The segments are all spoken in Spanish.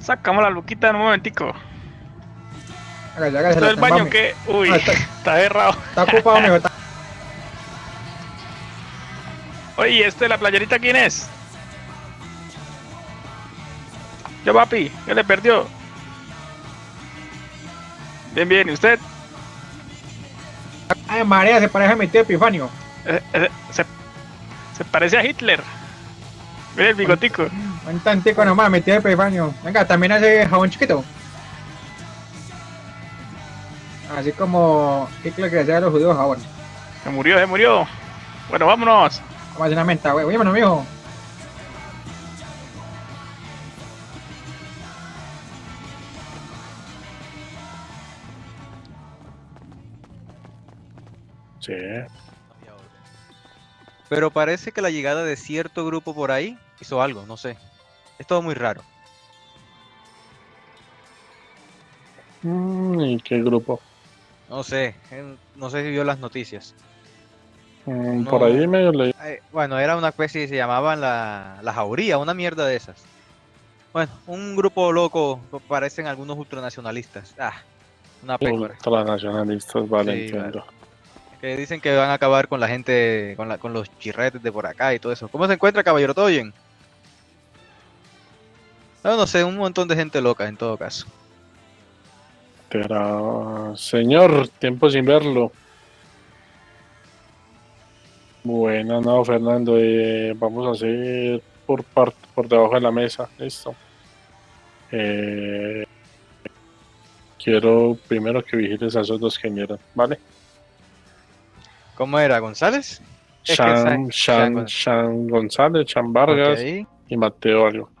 Sacamos la luquita en un momentico. Hágale, hágale, ¿Esto del baño mami. qué? Uy, Ah, está- está cerrado. Está ocupado, mijo. está- Oye, ¿este de la playerita quién es? Yo, papi, ¿qué le perdió? Bien, bien, ¿y usted? Ay, María, se parece a mi tío Epifanio. Eh, eh, se, se parece a Hitler. Mira el bigotico. Un tantico nomás, mi tío Epifanio. Venga, también hace jabón chiquito. Así como Hitler que decía a los judíos jabón. Se murió, se murió. Bueno, vámonos. Vamos a hacer una menta, güey. Oye, mijo. Sí. Pero parece que la llegada de cierto grupo por ahí hizo algo, no sé. Es todo muy raro. Mm, ¿Y qué grupo? No sé, eh, no sé si vio las noticias. Mm, No. Por ahí medio leí. Eh, bueno, era una especie que se llamaban la, la jauría, una mierda de esas. Bueno, un grupo loco, pa- parecen algunos ultranacionalistas. Ah, una pécora. Ultranacionalistas, vale, Sí, entiendo. Que dicen que van a acabar con la gente, con, la, con los chirretes de por acá y todo eso. ¿Cómo se encuentra, caballero? ¿Todo bien? No, no sé, un montón de gente loca en todo caso. Pero, señor, tiempo sin verlo. Bueno, no, Fernando, eh, vamos a hacer por parte, por debajo de la mesa, listo. Eh, quiero primero que vigiles a esos dos que vinieron, ¿vale? ¿Cómo era, González? Sean, González, Sean Vargas y Mateo algo.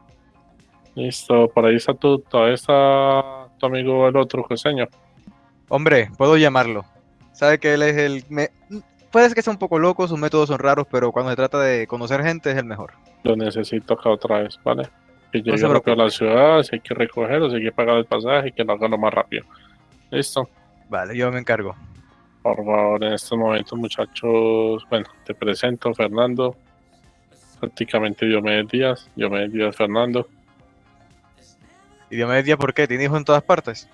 Listo, por ahí está tu, todavía está tu amigo el otro, Joseño. Hombre, puedo llamarlo. Sabe que él es el... me- Puede que sea un poco loco, sus métodos son raros, pero cuando se trata de conocer gente es el mejor. Lo necesito acá otra vez, ¿vale? Que llegue se rápido a la ciudad, si hay que recogerlo, si hay que pagar el pasaje, que lo haga lo más rápido. Listo. Vale, yo me encargo. Por favor, en estos momentos, muchachos, bueno, te presento, Fernando. Prácticamente Diomedes Díaz, Diomedes Díaz Fernando. ¿Y Diomedes Díaz por qué? ¿Tiene hijos en todas partes?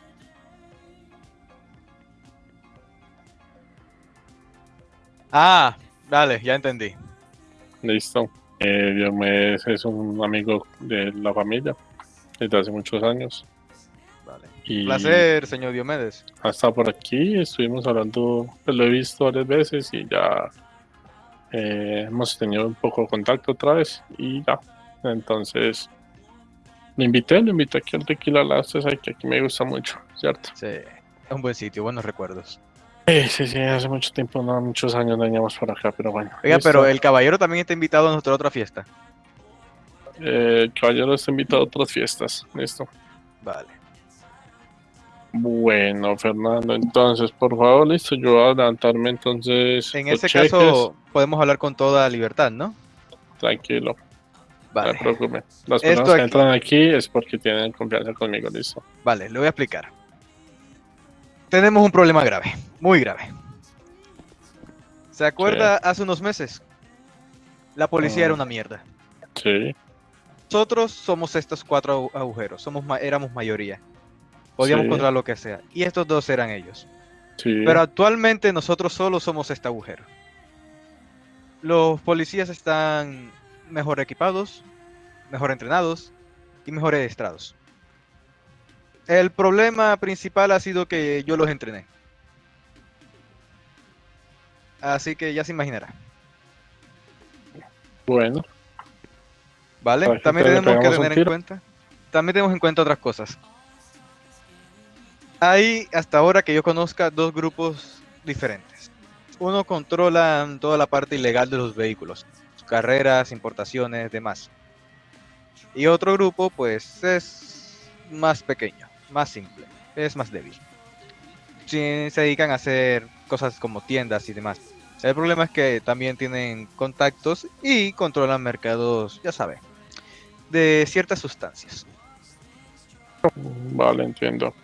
Ah, vale, ya entendí. Listo. Eh, Diomedes es un amigo de la familia desde hace muchos años. Vale. Y Placer, señor Diomedes. ha estado por aquí, estuvimos hablando, pues lo he visto varias veces y ya eh, hemos tenido un poco de contacto otra vez y ya. Entonces, lo invité, lo invité aquí al Tequila La usted sabe que aquí me gusta mucho, ¿cierto? Sí, es un buen sitio, buenos recuerdos. Sí, sí, sí, hace mucho tiempo, no, muchos años veníamos por acá, pero bueno. Oiga, listo. pero el caballero también está invitado a nuestra otra fiesta. Eh, el caballero está invitado a otras fiestas, listo. Vale. Bueno, Fernando, entonces, por favor, listo, yo voy a adelantarme entonces. En ese cheques. caso, podemos hablar con toda libertad, ¿no? Tranquilo. No Vale. se preocupe. Las Esto personas que aquí- entran aquí es porque tienen confianza conmigo, listo. Vale, le voy a explicar. Tenemos un problema grave, muy grave. ¿Se acuerda hace unos meses? La policía era una mierda. Sí, Nosotros somos estos cuatro agu- agujeros, somos éramos mayoría. Podíamos Sí. controlar lo que sea. Y estos dos eran ellos. sí. Pero actualmente nosotros solo somos este agujero. Los policías están mejor equipados, mejor entrenados y mejor adiestrados. El problema principal ha sido que yo los entrené. Así que ya se imaginará. Bueno, ¿Vale? Que También te tenemos que tener en cuenta. También tenemos en cuenta otras cosas. Hay hasta ahora que yo conozca dos grupos diferentes. Uno controla toda la parte ilegal de los vehículos, carreras, importaciones, demás. Y otro grupo, pues, es más pequeño, más simple, es más débil. Sí, se dedican a hacer cosas como tiendas y demás. El problema es que también tienen contactos y controlan mercados, ya sabe, de ciertas sustancias. vale, entiendo.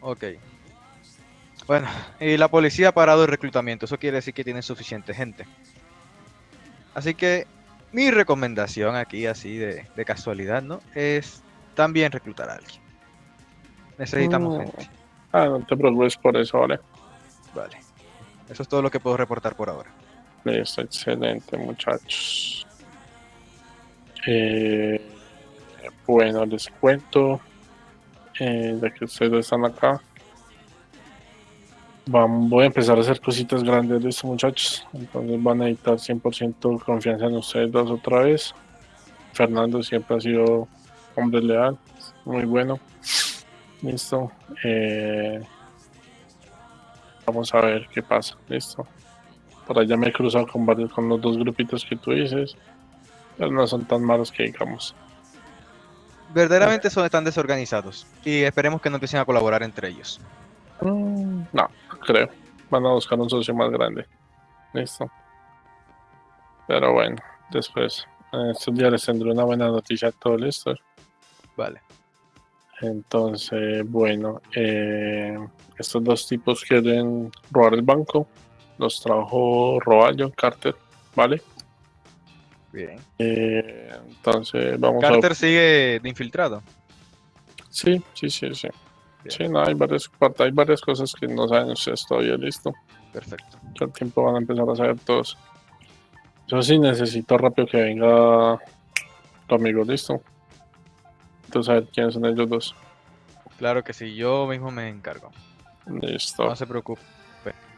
Ok. Bueno, y la policía ha parado el reclutamiento. Eso quiere decir que tienen suficiente gente. Así que mi recomendación aquí, así de, de casualidad, ¿no? Es también reclutar a alguien. Necesitamos Mm. gente. Ah, no te preocupes por eso, vale. Vale. Eso es todo lo que puedo reportar por ahora. Listo, excelente, muchachos. Eh, bueno, les cuento. eh, ya que ustedes están acá. Vam- voy a empezar a hacer cositas grandes de estos muchachos. Entonces van a necesitar 100% confianza en ustedes dos otra vez. Fernando siempre ha sido hombre leal, muy bueno. Listo. Eh, vamos a ver qué pasa. Listo. Por allá me he cruzado con varios, con los dos grupitos que tú dices. Pero no son tan malos que digamos. Verdaderamente son están desorganizados y esperemos que no empiecen a colaborar entre ellos. Mm, No, creo. Van a buscar un socio más grande. Listo. Pero bueno, después. En estos días les tendré una buena noticia a todo listo. Vale. Entonces, bueno, eh, estos dos tipos quieren robar el banco. Los trajo Roballo, Carter, ¿vale? Bien. Eh, entonces, vamos a Carter sigue de infiltrado. Sí, sí, sí, sí. Bien. Sí, no, hay varias, hay varias cosas que no saben ustedes todavía, listo. Perfecto. Que al tiempo van a empezar a saber todos. Yo sí necesito rápido que venga tu amigo, listo. Entonces, a ver quiénes son ellos dos. Claro que sí, yo mismo me encargo. Listo. No se preocupe.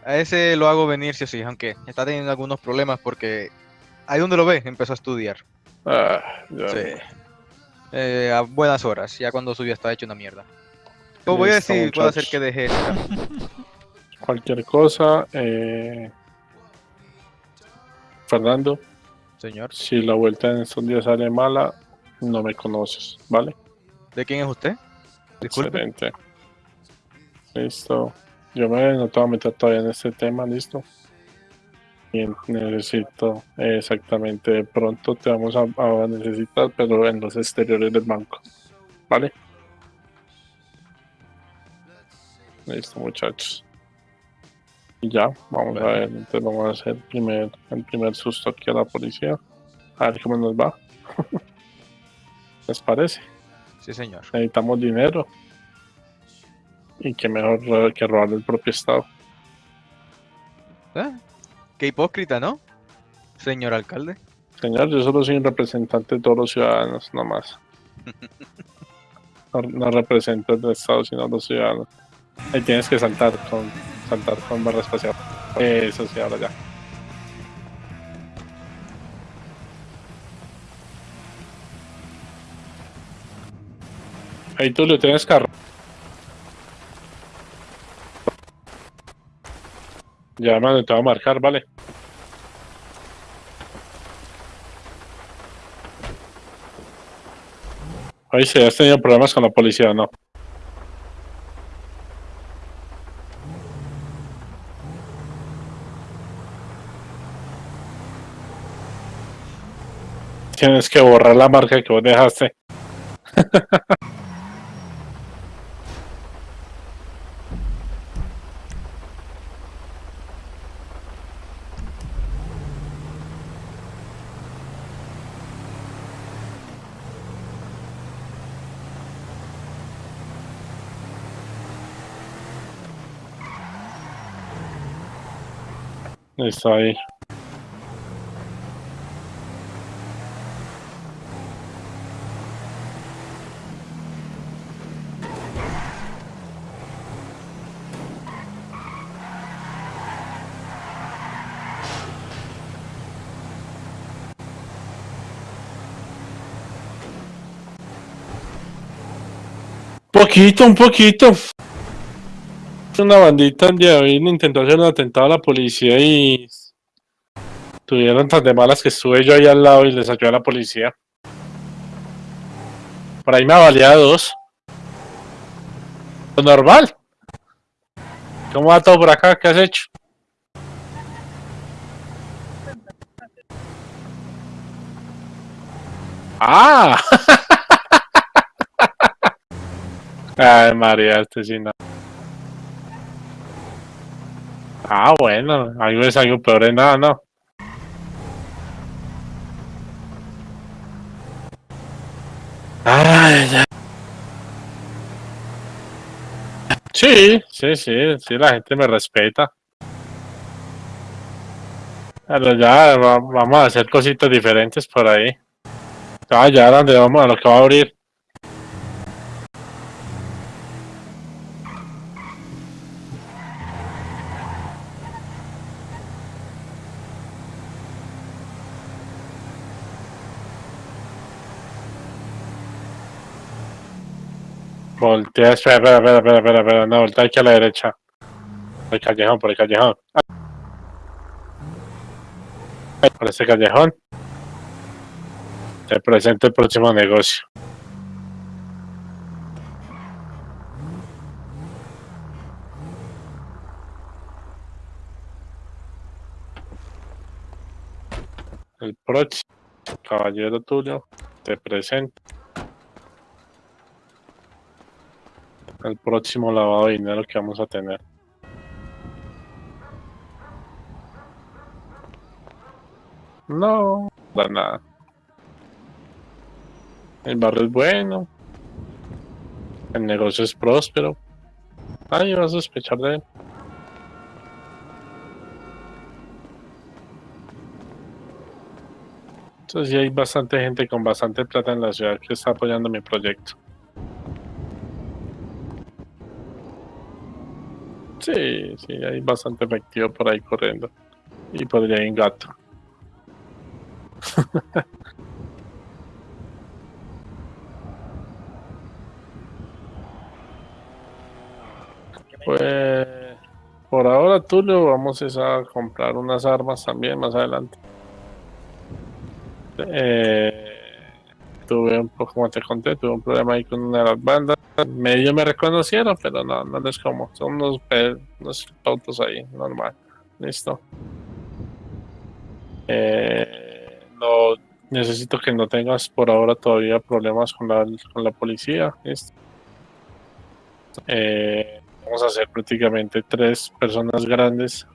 A ese lo hago venir sí o sí, aunque está teniendo algunos problemas porque ahí donde lo ve empezó a estudiar. Ah, ya. Sí. Eh, a buenas horas, ya cuando subió está hecho una mierda. Voy a decir, puedo hacer que deje esta. Cualquier cosa, eh, Fernando, Señor, si la vuelta en estos días sale mala, no me conoces, ¿vale? ¿de quién es usted? Disculpe. Excelente. Listo. Yo me no te voy a meter todavía en este tema, listo. Y necesito eh, exactamente pronto te vamos a, a necesitar, pero en los exteriores del banco. ¿Vale? Listo, muchachos. Y ya, vamos a ver. Entonces vamos a hacer el primer, el primer susto aquí a la policía. A ver cómo nos va. ¿Les parece? Sí, señor. necesitamos dinero. Y que mejor ro- que robar el propio Estado. Ah, Qué hipócrita, ¿no? Señor alcalde. Señor, yo solo soy un representante de todos los ciudadanos, no más. No, no represento el Estado, sino a los ciudadanos. Ahí tienes que saltar con saltar con barra espacial. Eso sí, ahora ya. Ahí tú le tienes carro. Ya, mano, te va a marcar, vale. Oye, si has tenido problemas con la policía no. Tienes que borrar la marca que vos dejaste. Está ahí. Poquito, un poquito. Una bandita el día intentó hacer un atentado a la policía y tuvieron tan de malas que estuve yo ahí al lado y les ayudé a la policía. Por ahí me valía dos. Lo normal. ¿Cómo va todo por acá? ¿Qué has hecho? ¡Ah! Ay, María, este sí no. Ah, bueno, algo es algo peor es nada, ¿no? Ay, ya. Sí, sí, sí, sí, la gente me respeta. Pero ya vamos a hacer cositas diferentes por ahí. Ah, ya, donde vamos, a lo que va a abrir. Voltea, espera, espera, espera, espera, espera, espera, no, voltea aquí a la derecha. Por el callejón, por el callejón. Por ese callejón. Te presento el próximo negocio. El próximo caballero tuyo te presento el próximo lavado de dinero que vamos a tener. No, da nada. El barrio es bueno. El negocio es próspero. Nadie va a sospechar de él. Entonces sí hay bastante gente con bastante plata en la ciudad que está apoyando mi proyecto. Sí, sí, hay bastante efectivo por ahí corriendo. Y podría ir en gato. Pues por ahora Tulio vamos a comprar unas armas también más adelante. Eh, tuve un poco, como te conté, tuve un problema ahí con una de las bandas. Medio me reconocieron, pero no, no les como. Son unos, unos autos ahí, normal. Listo. Eh, no necesito que no tengas por ahora todavía problemas con la, con la policía. Listo. Eh, vamos a ser prácticamente tres personas grandes,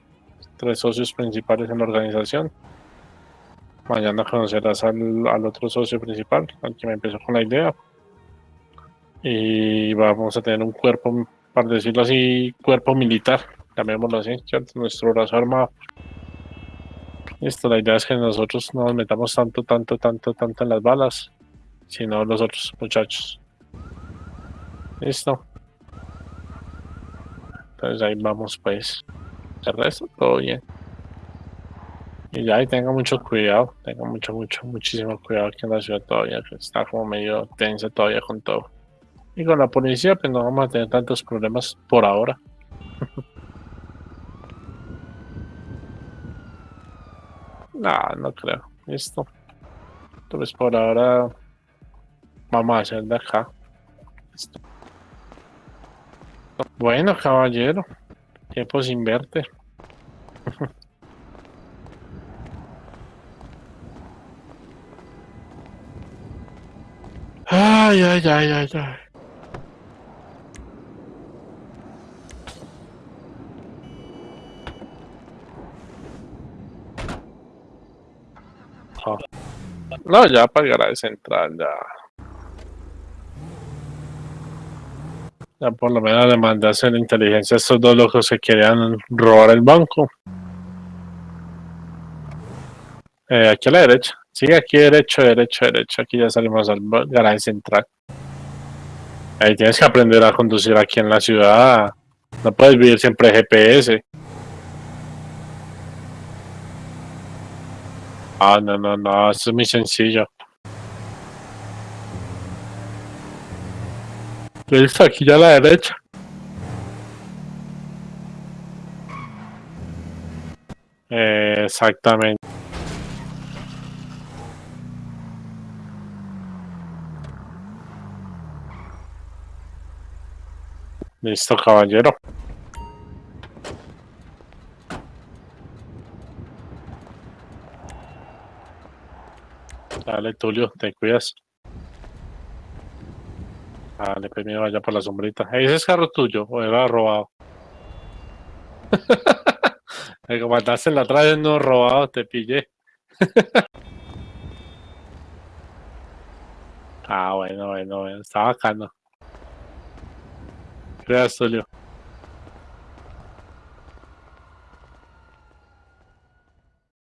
tres socios principales en la organización. Mañana conocerás al, al otro socio principal, al que me empezó con la idea. Y vamos a tener un cuerpo, para decirlo así, cuerpo militar, llamémoslo así, ¿cierto? Nuestro brazo armado. Listo, la idea es que nosotros no nos metamos tanto, tanto, tanto, tanto en las balas, sino los otros muchachos. Listo. Entonces ahí vamos pues. El resto todo bien. Y ya, y tenga mucho cuidado, tenga mucho, mucho, muchísimo cuidado aquí en la ciudad todavía, que está como medio tensa todavía con todo. Y con la policía, pues no vamos a tener tantos problemas por ahora. no, no creo. Listo. Entonces por ahora vamos a hacer de acá. Bueno, caballero, tiempo sin verte. Ay, ay, ay, ay, ay. Ah. No, ya pagará de central, ya. Ya por lo menos le mandé a hacer inteligencia a estos dos locos que querían robar el banco. Eh, aquí a la derecha. Sigue aquí derecho, derecho, derecho. Aquí ya salimos al garaje central. Ahí tienes que aprender a conducir aquí en la ciudad. No puedes vivir siempre GPS. Ah, no, no, no. Esto es muy sencillo. Listo, aquí ya a la derecha. Exactamente. Listo, caballero. Dale, Tulio, te cuidas. Dale, pues mira, vaya por la sombrita. ¿Ese es carro tuyo o era robado? Me mandaste en la atrás no robado, te pillé. ah, bueno, bueno, bueno, está bacano. Gracias, Tulio.